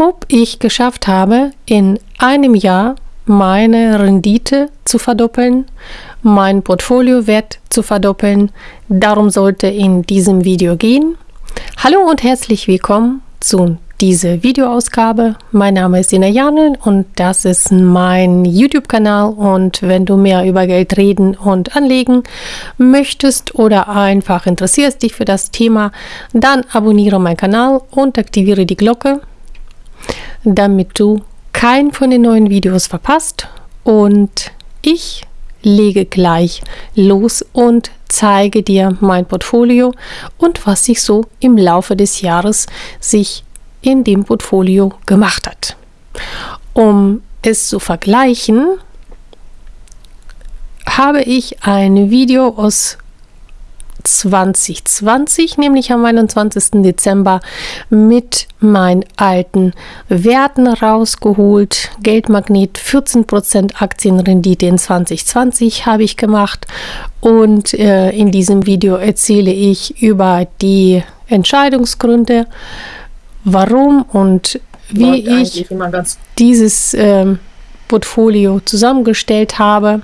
ob ich geschafft habe, in einem Jahr meine Rendite zu verdoppeln, mein Portfoliowert zu verdoppeln. Darum sollte in diesem Video gehen. Hallo und herzlich willkommen zu dieser Videoausgabe. Mein Name ist Ina Janel und das ist mein YouTube-Kanal. Und wenn du mehr über Geld reden und anlegen möchtest oder einfach interessierst dich für das Thema, dann abonniere meinen Kanal und aktiviere die Glocke, damit du kein von den neuen Videos verpasst. Und ich lege gleich los und zeige dir mein Portfolio und was sich so im Laufe des Jahres sich in dem Portfolio gemacht hat. Um es zu vergleichen, habe ich ein Video aus 2020, nämlich am 21. Dezember, mit meinen alten Werten rausgeholt. Geldmagnet 14% Aktienrendite in 2020 habe ich gemacht und äh, in diesem Video erzähle ich über die Entscheidungsgründe, warum und wie ich dieses äh, Portfolio zusammengestellt habe.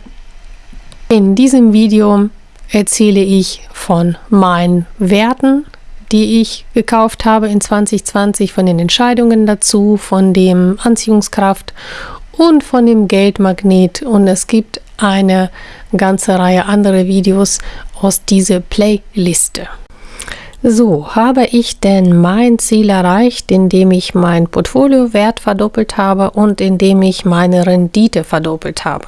In diesem Video erzähle ich von meinen Werten, die ich gekauft habe in 2020, von den Entscheidungen dazu, von dem Anziehungskraft und von dem Geldmagnet. Und es gibt eine ganze Reihe andere Videos aus dieser Playliste. So, habe ich denn mein Ziel erreicht, indem ich mein Portfoliowert verdoppelt habe und indem ich meine Rendite verdoppelt habe?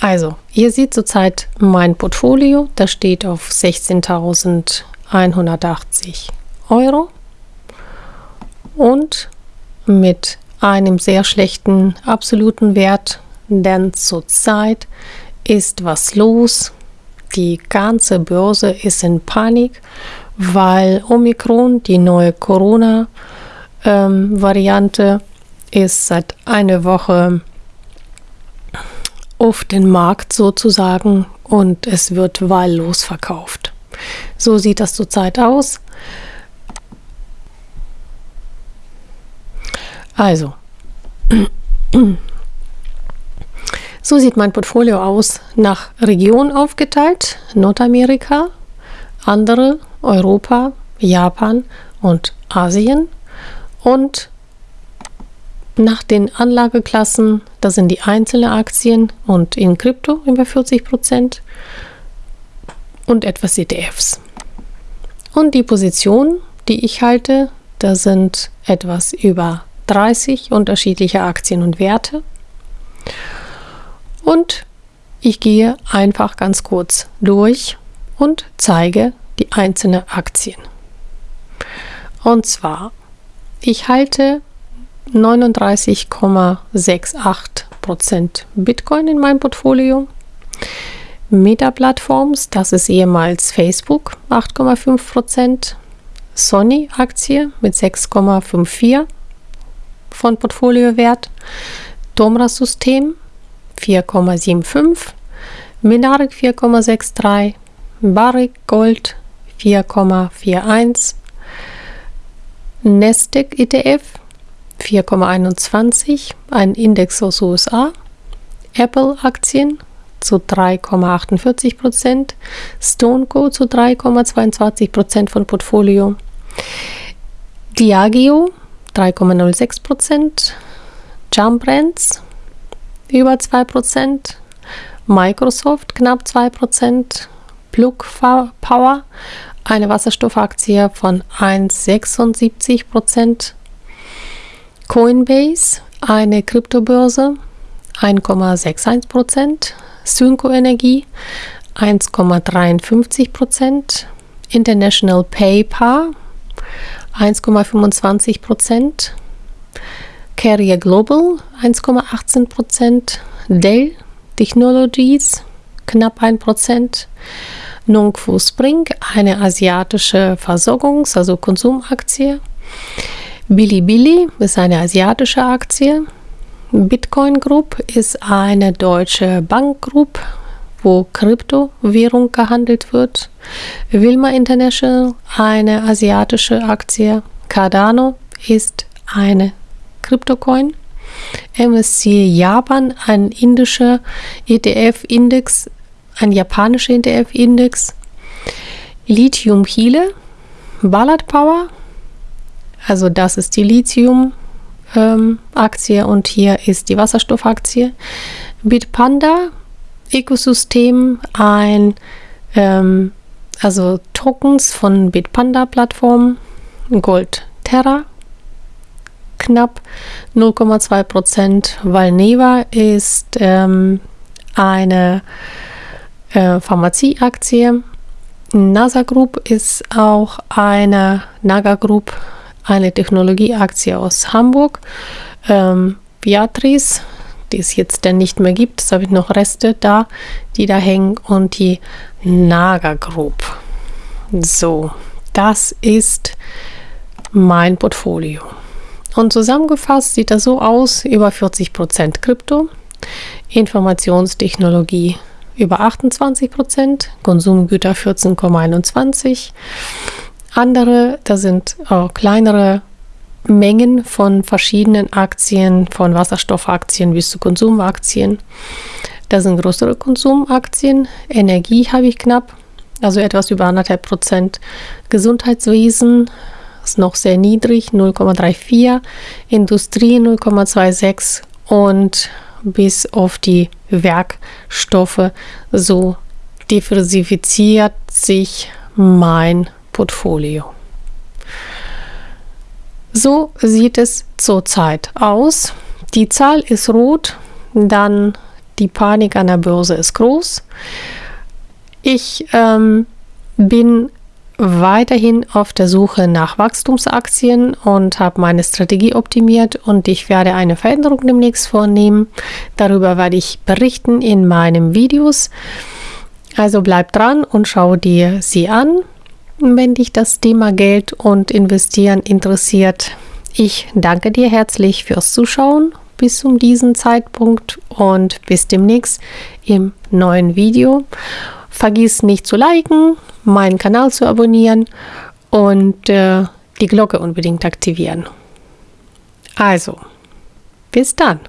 Also, ihr seht zurzeit mein Portfolio, das steht auf 16.180 Euro und mit einem sehr schlechten absoluten Wert, denn zurzeit ist was los. Die ganze Börse ist in Panik, weil Omikron, die neue Corona-Variante, ähm, ist seit einer Woche auf den Markt sozusagen und es wird wahllos verkauft. So sieht das zurzeit aus. Also, so sieht mein Portfolio aus, nach Region aufgeteilt, Nordamerika, andere Europa, Japan und Asien und nach den Anlageklassen, das sind die einzelnen Aktien und in Krypto über 40 Prozent und etwas ETFs. Und die Positionen, die ich halte, da sind etwas über 30 unterschiedliche Aktien und Werte. Und ich gehe einfach ganz kurz durch und zeige die einzelnen Aktien. Und zwar, ich halte 39,68% Bitcoin in meinem Portfolio. Meta-Plattforms, das ist ehemals Facebook, 8,5%. Sony-Aktie mit 6,54 von Portfoliowert. Tomra-System 4,75. Minarek 4,63. Barrick Gold 4,41. Nasdaq ETF 4,21, ein Index aus USA, Apple-Aktien zu 3,48 Prozent, StoneCo zu 3,22 Prozent von Portfolio, Diageo 3,06 Prozent, Jump Brands über 2 Prozent, Microsoft knapp 2 Prozent, Plug Power eine Wasserstoffaktie von 1,76 Prozent, Coinbase, eine Kryptobörse, 1,61%, Synco Energie 1,53%, International PayPal 1,25%, Carrier Global 1,18%, Dell Technologies knapp 1%, Nongfu Spring, eine asiatische Versorgungs-, also Konsumaktie, Bilibili ist eine asiatische Aktie. Bitcoin Group ist eine deutsche Bankgroup, wo Kryptowährung gehandelt wird. Wilma International, eine asiatische Aktie. Cardano ist eine Kryptocoin. MSCI Japan, ein indischer ETF-Index, ein japanischer ETF-Index. Lithium Chile, Ballard Power, also das ist die Lithium-Aktie ähm, und hier ist die Wasserstoffaktie. Bitpanda, Ökosystem, ein ähm, also Tokens von Bitpanda-Plattform, Gold Terra, knapp 0,2 Prozent. Valneva ist ähm, eine äh, Pharmazieaktie. NASA Group ist auch eine Naga Group, eine Technologieaktie aus Hamburg. Ähm, Beatrice, die es jetzt denn nicht mehr gibt, es habe noch Reste da, die da hängen und die Naga Group. So, das ist mein Portfolio. Und zusammengefasst sieht das so aus, über 40% Krypto, Informationstechnologie über 28%, Konsumgüter 14,21%, andere, da sind auch kleinere Mengen von verschiedenen Aktien, von Wasserstoffaktien bis zu Konsumaktien. Da sind größere Konsumaktien. Energie habe ich knapp, also etwas über anderthalb Prozent. Gesundheitswesen ist noch sehr niedrig, 0,34. Industrie 0,26 und bis auf die Werkstoffe so diversifiziert sich mein Portfolio. So sieht es zurzeit aus. Die Zahl ist rot, dann die Panik an der Börse ist groß. Ich ähm, bin weiterhin auf der Suche nach Wachstumsaktien und habe meine Strategie optimiert und ich werde eine Veränderung demnächst vornehmen. Darüber werde ich berichten in meinen Videos. Also bleib dran und schau dir sie an, wenn dich das Thema Geld und Investieren interessiert. Ich danke dir herzlich fürs Zuschauen bis zu diesem Zeitpunkt und bis demnächst im neuen Video. Vergiss nicht zu liken, meinen Kanal zu abonnieren und äh, die Glocke unbedingt aktivieren. Also, bis dann.